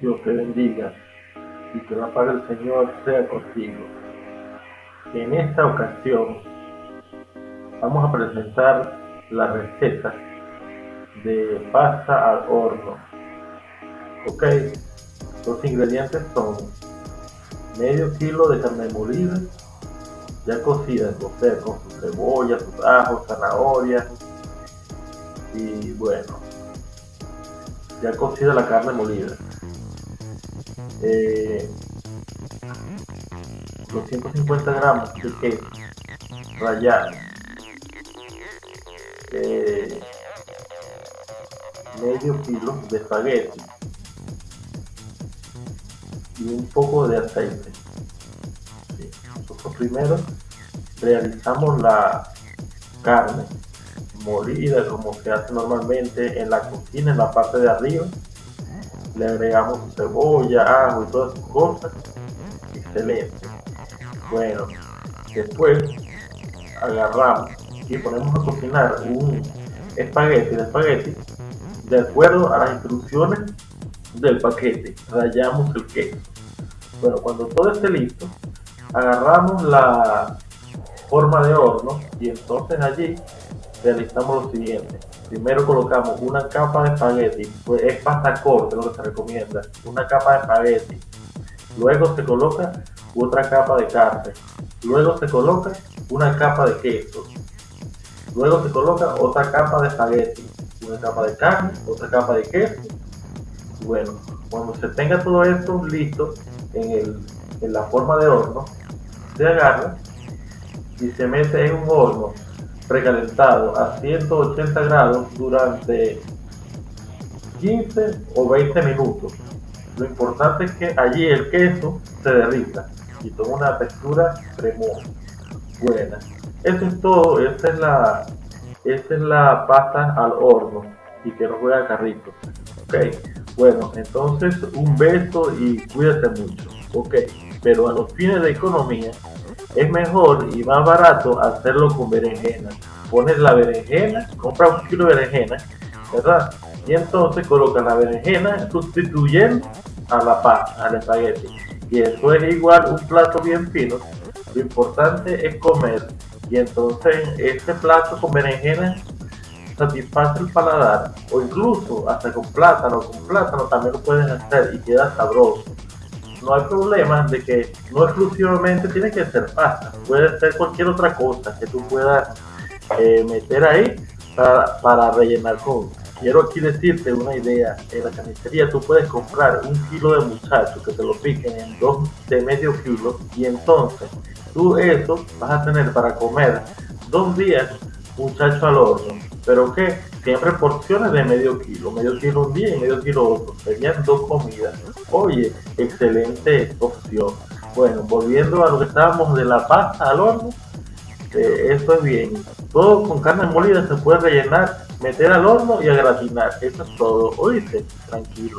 Dios te bendiga y que la paz del Señor sea contigo. En esta ocasión vamos a presentar la receta de pasta al horno. Ok, los ingredientes son medio kilo de carne molida, ya cocida, o sea, con su cebolla, sus ajos, zanahorias y bueno, ya cocida la carne molida. Eh, 250 gramos de queso rallado. Eh, medio kilo de espagueti y un poco de aceite. Nosotros primero realizamos la carne molida como se hace normalmente en la cocina, en la parte de arriba. Le agregamos cebolla, ajo y todas sus cosas. Excelente. Bueno, después agarramos y ponemos a cocinar un espagueti de espagueti de acuerdo a las instrucciones del paquete. Rayamos el queso. Bueno, cuando todo esté listo, agarramos la forma de horno y entonces allí realizamos lo siguiente. Primero colocamos una capa de espagueti, pues es pasta corta lo que se recomienda, una capa de espagueti. Luego se coloca otra capa de carne. Luego se coloca una capa de queso. Luego se coloca otra capa de espagueti, una capa de carne, otra capa de queso. Bueno, cuando se tenga todo esto listo en, el, en la forma de horno, se agarra y se mete en un horno precalentado a 180 grados durante 15 o 20 minutos. Lo importante es que allí el queso se derrita y toma una textura cremosa, buena. Eso es todo, esta es la, es la pasta al horno y que no juega carrito. Ok, bueno, entonces un beso y cuídate mucho. Ok, pero a los fines de economía es mejor y más barato hacerlo con berenjena. Pones la berenjena, compras un kilo de berenjena, ¿verdad? Y entonces colocas la berenjena sustituyendo a la pasta, al espagueti. Y eso es igual un plato bien fino. Lo importante es comer. Y entonces este plato con berenjena satisface el paladar. O incluso hasta con plátano, con plátano también lo puedes hacer y queda sabroso no hay problema de que no exclusivamente tiene que ser pasta, puede ser cualquier otra cosa que tú puedas eh, meter ahí para, para, rellenar con. Quiero aquí decirte una idea, en la carnicería tú puedes comprar un kilo de muchachos que te lo piquen en dos de medio kilo y entonces tú eso vas a tener para comer dos días muchacho al horno, pero que siempre porciones de medio kilo, medio kilo un día y medio kilo otro, serían dos comidas. Oye, excelente opción. Bueno, volviendo a lo que estábamos de la pasta al horno, eh, eso es bien. Todo con carne molida se puede rellenar, meter al horno y a gratinar. Eso es todo. Oíste, tranquilo.